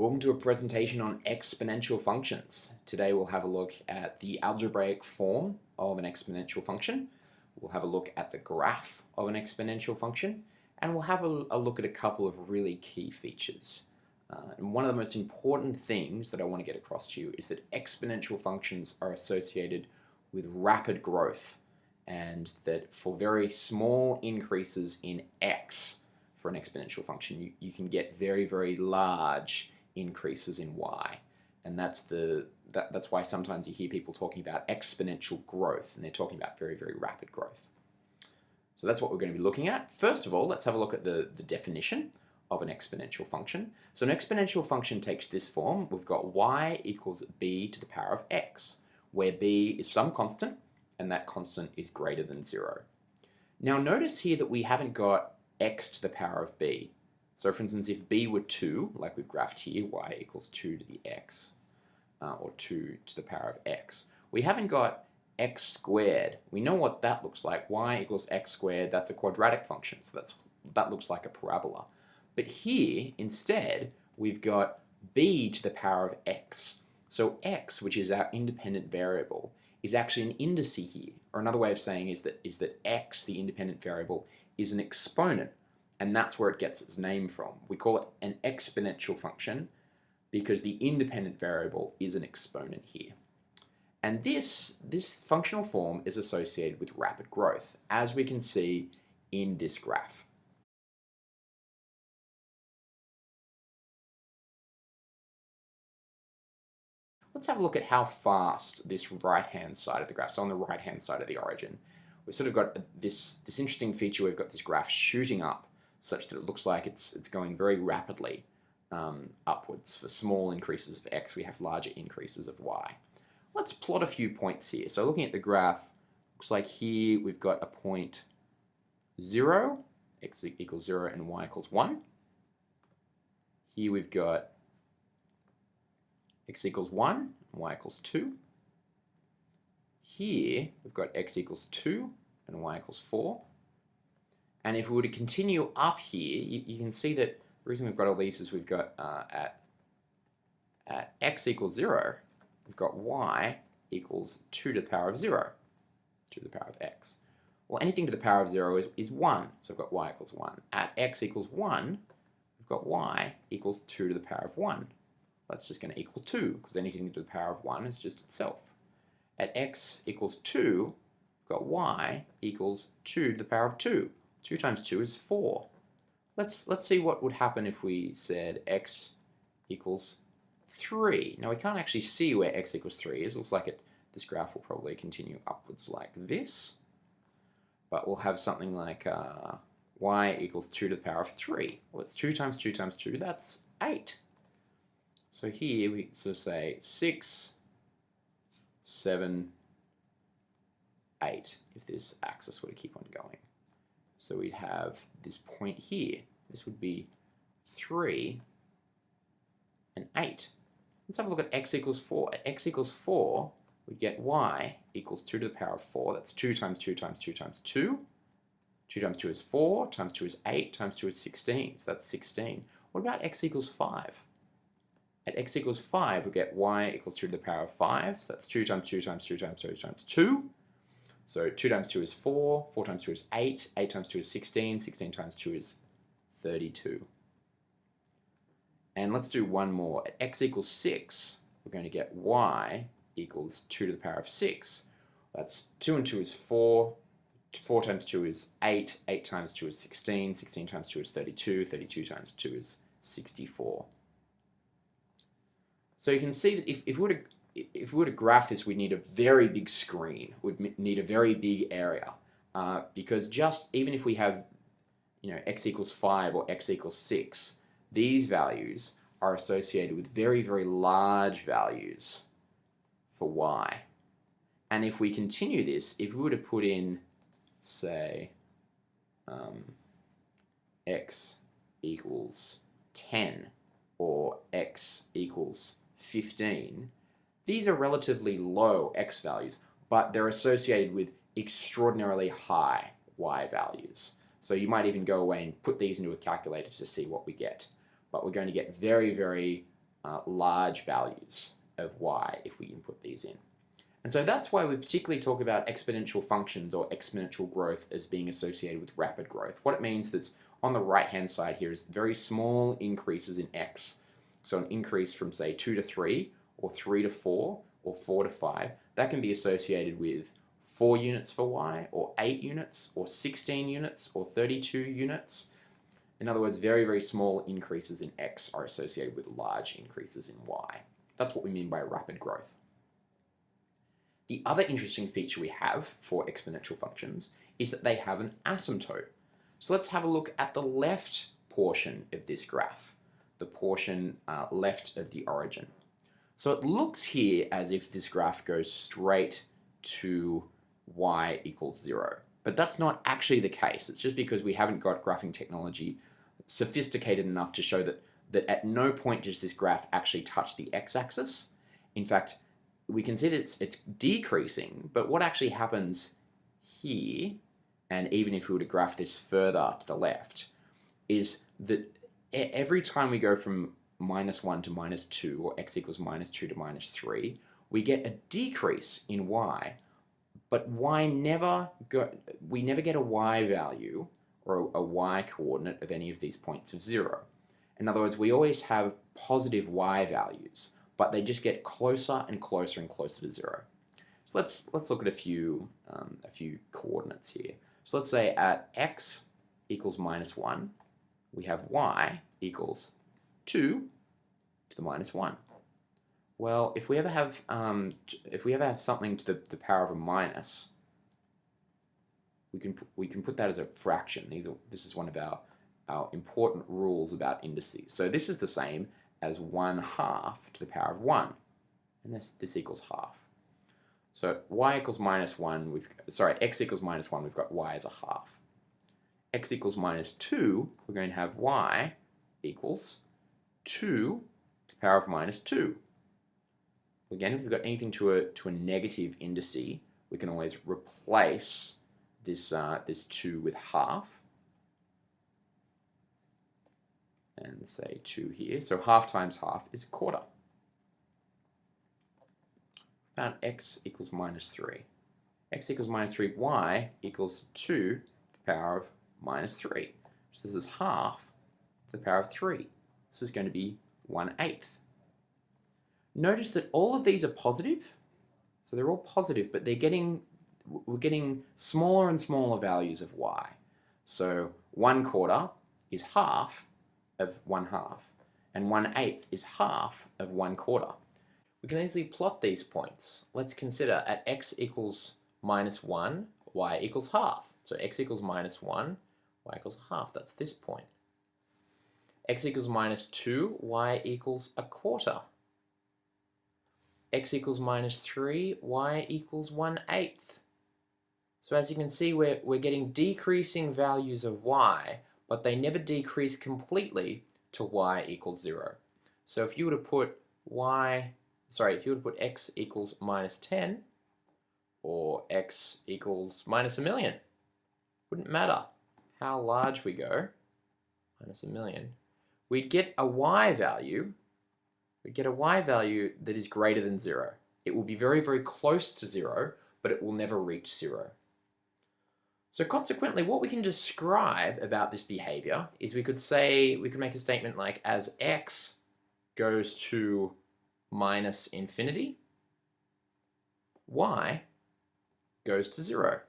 Welcome to a presentation on exponential functions. Today we'll have a look at the algebraic form of an exponential function. We'll have a look at the graph of an exponential function and we'll have a, a look at a couple of really key features. Uh, and one of the most important things that I want to get across to you is that exponential functions are associated with rapid growth and that for very small increases in x for an exponential function you, you can get very very large increases in y. And that's, the, that, that's why sometimes you hear people talking about exponential growth, and they're talking about very, very rapid growth. So that's what we're going to be looking at. First of all, let's have a look at the, the definition of an exponential function. So an exponential function takes this form. We've got y equals b to the power of x, where b is some constant, and that constant is greater than 0. Now notice here that we haven't got x to the power of b. So for instance, if b were 2, like we've graphed here, y equals 2 to the x, uh, or 2 to the power of x, we haven't got x squared. We know what that looks like. y equals x squared, that's a quadratic function, so that's, that looks like a parabola. But here, instead, we've got b to the power of x. So x, which is our independent variable, is actually an indice here. Or another way of saying is that, is that x, the independent variable, is an exponent and that's where it gets its name from. We call it an exponential function because the independent variable is an exponent here. And this, this functional form is associated with rapid growth, as we can see in this graph. Let's have a look at how fast this right-hand side of the graph, so on the right-hand side of the origin, we've sort of got this, this interesting feature, we've got this graph shooting up such that it looks like it's, it's going very rapidly um, upwards. For small increases of x, we have larger increases of y. Let's plot a few points here. So looking at the graph, looks like here we've got a point 0, x equals 0 and y equals 1. Here we've got x equals 1 and y equals 2. Here we've got x equals 2 and y equals 4. And if we were to continue up here, you, you can see that the reason we've got all these is we've got uh, at, at x equals 0, we've got y equals 2 to the power of 0, 2 to the power of x. Well, anything to the power of 0 is, is 1, so we've got y equals 1. At x equals 1, we've got y equals 2 to the power of 1. That's just going to equal 2, because anything to the power of 1 is just itself. At x equals 2, we've got y equals 2 to the power of 2. 2 times 2 is 4. Let's, let's see what would happen if we said x equals 3. Now we can't actually see where x equals 3 is. It looks like it, this graph will probably continue upwards like this. But we'll have something like uh, y equals 2 to the power of 3. Well, it's 2 times 2 times 2, that's 8. So here we sort of say 6, 7, 8, if this axis were to keep on going. So we'd have this point here. This would be 3 and 8. Let's have a look at x equals 4. At x equals 4, we get y equals 2 to the power of 4. That's 2 times 2 times 2 times 2. 2 times 2 is 4, times 2 is 8, times 2 is 16. So that's 16. What about x equals 5? At x equals 5, we get y equals 2 to the power of 5. So that's 2 times 2 times 2 times 2 times 2. So 2 times 2 is 4, 4 times 2 is 8, 8 times 2 is 16, 16 times 2 is 32. And let's do one more. At x equals 6, we're going to get y equals 2 to the power of 6. That's 2 and 2 is 4, 4 times 2 is 8, 8 times 2 is 16, 16 times 2 is 32, 32 times 2 is 64. So you can see that if, if we were to if we were to graph this, we'd need a very big screen. We'd need a very big area. Uh, because just even if we have, you know, x equals 5 or x equals 6, these values are associated with very, very large values for y. And if we continue this, if we were to put in, say, um, x equals 10 or x equals 15, these are relatively low x values, but they're associated with extraordinarily high y values. So you might even go away and put these into a calculator to see what we get. But we're going to get very, very uh, large values of y if we input these in. And so that's why we particularly talk about exponential functions or exponential growth as being associated with rapid growth. What it means is on the right hand side here is very small increases in x. So an increase from say 2 to 3 or 3 to 4 or 4 to 5, that can be associated with 4 units for y or 8 units or 16 units or 32 units. In other words, very, very small increases in x are associated with large increases in y. That's what we mean by rapid growth. The other interesting feature we have for exponential functions is that they have an asymptote. So let's have a look at the left portion of this graph, the portion uh, left of the origin. So it looks here as if this graph goes straight to y equals zero. But that's not actually the case. It's just because we haven't got graphing technology sophisticated enough to show that, that at no point does this graph actually touch the x-axis. In fact, we can see that it's, it's decreasing, but what actually happens here and even if we were to graph this further to the left, is that every time we go from minus 1 to minus 2, or x equals minus 2 to minus 3, we get a decrease in y, but y never go, we never get a y value or a y coordinate of any of these points of 0. In other words, we always have positive y values, but they just get closer and closer and closer to 0. So let's, let's look at a few, um, a few coordinates here. So let's say at x equals minus 1, we have y equals 2 to the minus 1. Well, if we ever have um, if we ever have something to the, the power of a minus, we can we can put that as a fraction. These are this is one of our our important rules about indices. So this is the same as 1 half to the power of 1, and this this equals half. So y equals minus 1, we've, sorry, x equals minus 1, we've got y as a half. x equals minus 2, we're going to have y equals 2 to the power of minus 2. Again, if we've got anything to a, to a negative indice, we can always replace this, uh, this 2 with half. And say 2 here. So half times half is a quarter found x equals minus 3. x equals minus 3, y equals 2 to the power of minus 3. So this is half to the power of 3. This is going to be 1 eighth. Notice that all of these are positive. So they're all positive, but they're getting, we're getting smaller and smaller values of y. So 1 quarter is half of 1 half, and 1 eighth is half of 1 quarter. We can easily plot these points. Let's consider at x equals minus 1, y equals half. So x equals minus 1, y equals half. That's this point. X equals minus 2, y equals a quarter. x equals minus 3, y equals 1 eighth. So as you can see, we're, we're getting decreasing values of y, but they never decrease completely to y equals 0. So if you were to put y sorry, if you were to put x equals minus 10 or x equals minus a million, wouldn't matter how large we go, minus a million, we'd get a y value, we'd get a y value that is greater than zero. It will be very, very close to zero, but it will never reach zero. So consequently, what we can describe about this behavior is we could say, we could make a statement like as x goes to minus infinity, y goes to zero.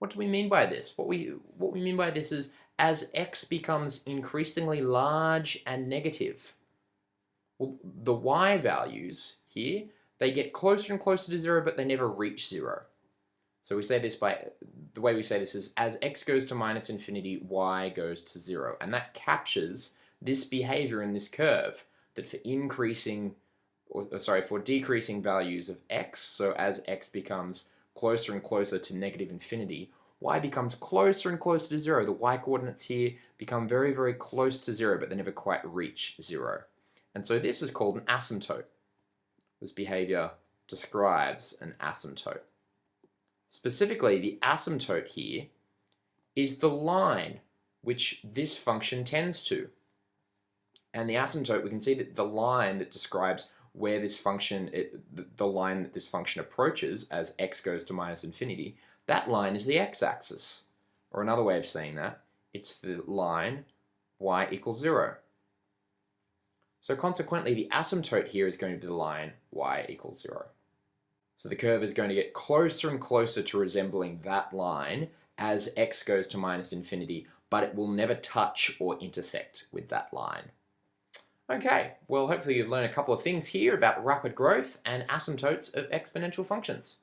What do we mean by this? What we, what we mean by this is as x becomes increasingly large and negative, well, the y values here, they get closer and closer to zero, but they never reach zero. So we say this by, the way we say this is as x goes to minus infinity, y goes to zero. And that captures this behavior in this curve that for increasing, or sorry, for decreasing values of x, so as x becomes closer and closer to negative infinity, y becomes closer and closer to zero. The y coordinates here become very, very close to zero, but they never quite reach zero. And so this is called an asymptote. This behavior describes an asymptote. Specifically, the asymptote here is the line which this function tends to. And the asymptote, we can see that the line that describes where this function, it, the line that this function approaches as x goes to minus infinity, that line is the x-axis. Or another way of saying that, it's the line y equals 0. So consequently, the asymptote here is going to be the line y equals 0. So the curve is going to get closer and closer to resembling that line as x goes to minus infinity, but it will never touch or intersect with that line. Okay, well hopefully you've learned a couple of things here about rapid growth and asymptotes of exponential functions.